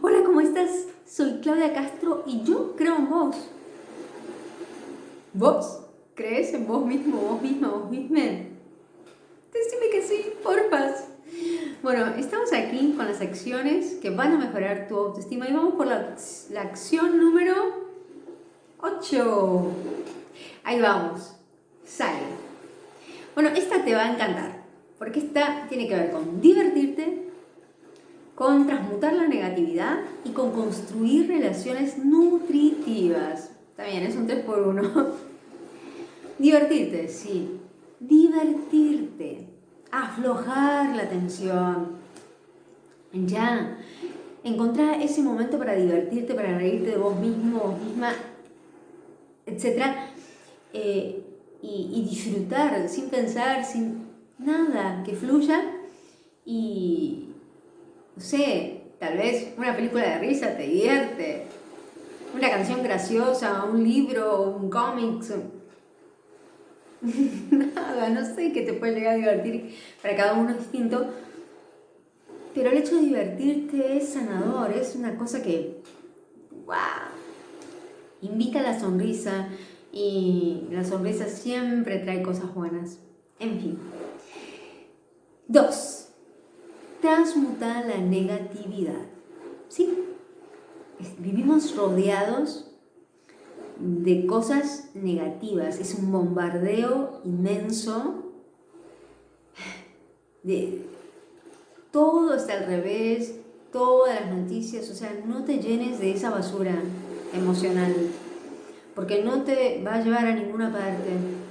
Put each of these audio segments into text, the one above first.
Hola, ¿cómo estás? Soy Claudia Castro y yo creo en vos. ¿Vos? ¿Crees en vos mismo, vos misma, vos misma? Decime que sí, porfas. Bueno, estamos aquí con las acciones que van a mejorar tu autoestima y vamos por la, la acción número 8. Ahí vamos. Sale. Bueno, esta te va a encantar porque esta tiene que ver con divertirte, con transmutar la negatividad con construir relaciones nutritivas. También es un 3 por 1 Divertirte, sí. Divertirte. Aflojar la tensión. Ya. Encontrar ese momento para divertirte, para reírte de vos mismo, vos misma, etc. Eh, y, y disfrutar sin pensar, sin nada, que fluya y, no sé, tal vez una película de risa te divierte, una canción graciosa, un libro, un cómic, nada, no sé qué te puede llegar a divertir, para cada uno es distinto, pero el hecho de divertirte es sanador, es una cosa que, wow, invita a la sonrisa y la sonrisa siempre trae cosas buenas. En fin. Dos transmutar la negatividad. ¿Sí? Vivimos rodeados de cosas negativas, es un bombardeo inmenso, de, todo está al revés, todas las noticias, o sea, no te llenes de esa basura emocional, porque no te va a llevar a ninguna parte.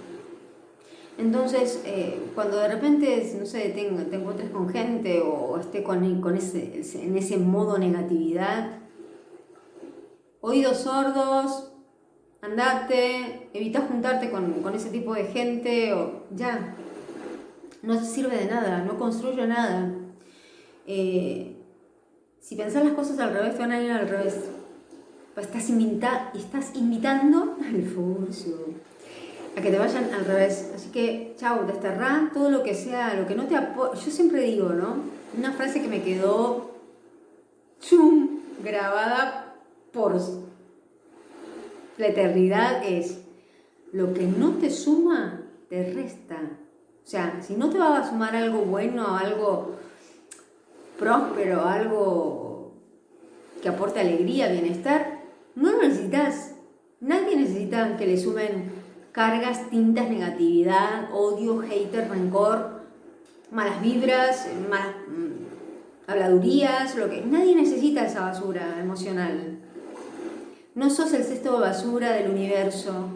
Entonces, eh, cuando de repente, no sé, te, te encuentres con gente o, esté con, con ese, en ese modo negatividad, oídos sordos, andate, evita juntarte con, con, ese tipo de gente o ya, no sirve de nada, no construye nada. Eh, si pensás las cosas al revés, te van a ir al revés. Estás, invita estás invitando al furcio a que te vayan al revés. Así que, chao, desterrá todo lo que sea, lo que no te apoya. Yo siempre digo, ¿no? Una frase que me quedó grabada por la eternidad es, lo que no te suma, te resta. O sea, si no te va a sumar algo bueno, algo próspero, algo que aporte alegría, bienestar, no lo necesitas. Nadie necesita que le sumen cargas, tintas, negatividad, odio, hater, rencor, malas vibras, malas mm, habladurías, lo que... Nadie necesita esa basura emocional. No sos el cesto de basura del universo.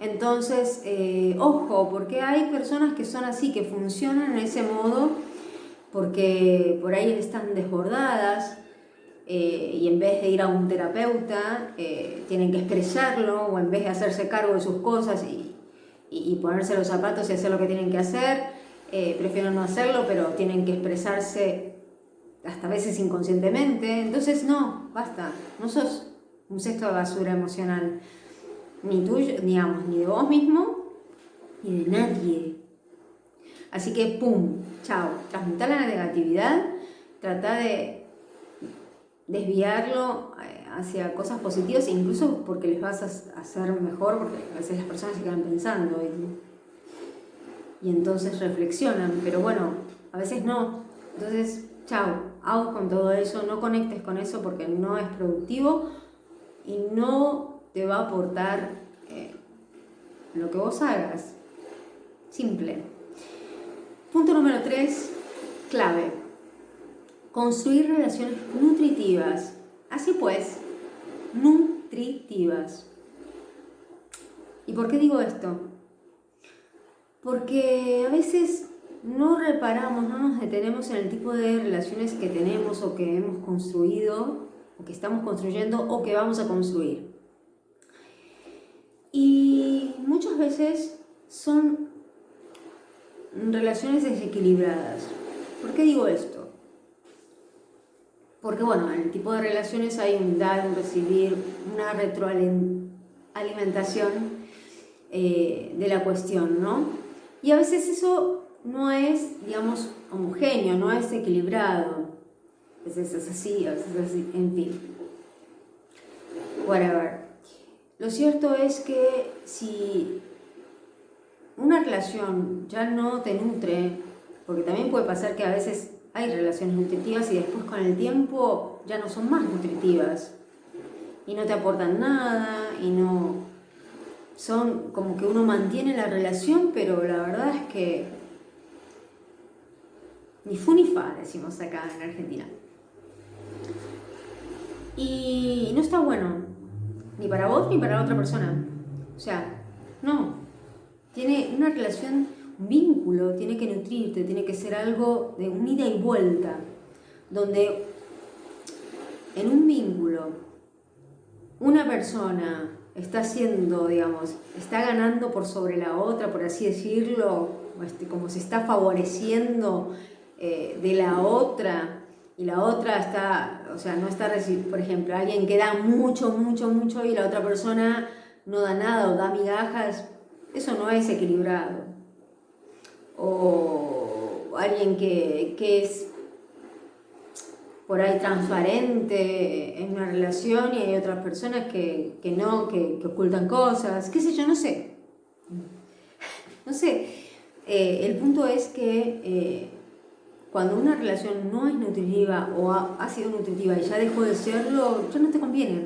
Entonces, eh, ojo, porque hay personas que son así, que funcionan en ese modo, porque por ahí están desbordadas, eh, y en vez de ir a un terapeuta eh, tienen que expresarlo o en vez de hacerse cargo de sus cosas y, ponerse los zapatos y hacer lo que tienen que hacer, eh, prefieren no hacerlo pero tienen que expresarse hasta a veces inconscientemente. Entonces no, basta, no sos un cesto de basura emocional, ni tuyo, digamos, ni de vos mismo, ni de nadie. Así que, ¡pum! Chao. Transmutar la negatividad, trata de desviarlo eh, hacia cosas positivas, incluso porque les vas a hacer mejor, porque a veces las personas se quedan pensando y, y entonces reflexionan, pero bueno, a veces no. Entonces, chao, hago con todo eso, no conectes con eso porque no es productivo y no te va a aportar eh, lo que vos hagas. Simple. Punto número 3, clave construir relaciones nutritivas. Así pues, nutritivas. ¿Y por qué digo esto? Porque a veces no reparamos, no nos detenemos en el tipo de relaciones que tenemos o que hemos construido, o que estamos construyendo o que vamos a construir. Y muchas veces son relaciones desequilibradas. ¿Por qué digo esto? Porque bueno, en el tipo de relaciones hay un dar, un recibir, una retroalimentación eh, de la cuestión, ¿no? Y a veces eso no es, digamos, homogéneo, no es equilibrado. a veces es así, a veces es así, en fin. Whatever. Lo cierto es que si una relación ya no te nutre, porque también puede pasar que a veces hay relaciones nutritivas y después con el tiempo ya no son más nutritivas. Y no te aportan nada y no son como que uno mantiene la relación pero la verdad es que ni fu ni fa decimos acá en Argentina. Y no está bueno ni para vos ni para la otra persona. O sea, no tiene una relación vínculo tiene que nutrirte, tiene que ser algo de un ida y vuelta, donde en un vínculo una persona está haciendo, digamos, está ganando por sobre la otra, por así decirlo, este, como se está favoreciendo eh, de la otra, y la otra está, o sea, no está recibiendo, por ejemplo, alguien que da mucho, mucho, mucho y la otra persona no da nada o da migajas, eso no es equilibrado o alguien que, es por ahí transparente en una relación y hay otras personas que, no, que, ocultan cosas, qué sé yo, no sé. No sé, eh, el punto es que eh, cuando una relación no es nutritiva o ha, sido nutritiva y ya dejó de serlo, ya no te conviene.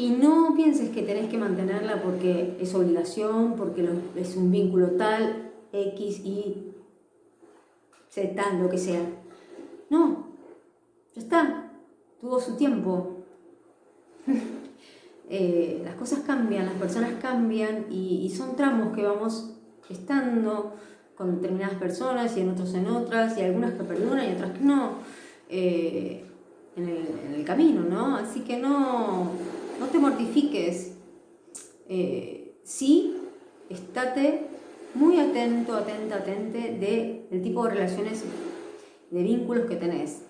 Y no pienses que tenés que mantenerla porque es obligación, porque es un vínculo tal, X, Y, Z, lo que sea. No, ya está, tuvo su tiempo. Eh, las cosas cambian, las personas cambian y, son tramos que vamos estando con determinadas personas y en otros en otras, y algunas que perduran y otras que no, eh, en el camino, ¿no? Así que no, no te mortifiques. Eh, sí, estate muy atento, atenta, atente del tipo de relaciones, de vínculos que tenés.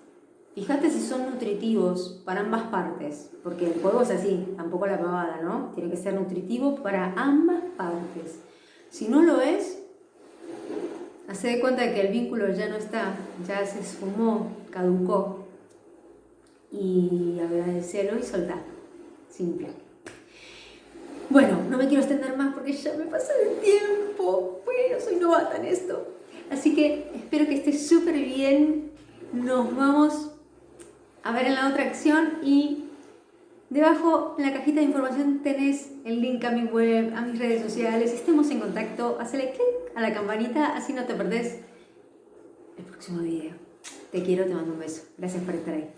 Fíjate si son nutritivos para ambas partes, porque el juego es así, tampoco la pavada, ¿no? Tiene que ser nutritivo para ambas partes. Si no lo es, hace de cuenta que el vínculo ya no está, ya se esfumó, caducó, y agradecelo y soltar simple. Bueno, no me quiero extender más porque ya me pasa el tiempo. Bueno, soy novata en esto. Así que espero que esté súper bien. Nos vamos a ver en la otra acción y debajo en la cajita de información tenés el link a mi web, a mis redes sociales. Estemos en contacto. Hacele clic a la campanita así no te perdés el próximo video. Te quiero, te mando un beso. Gracias por estar ahí.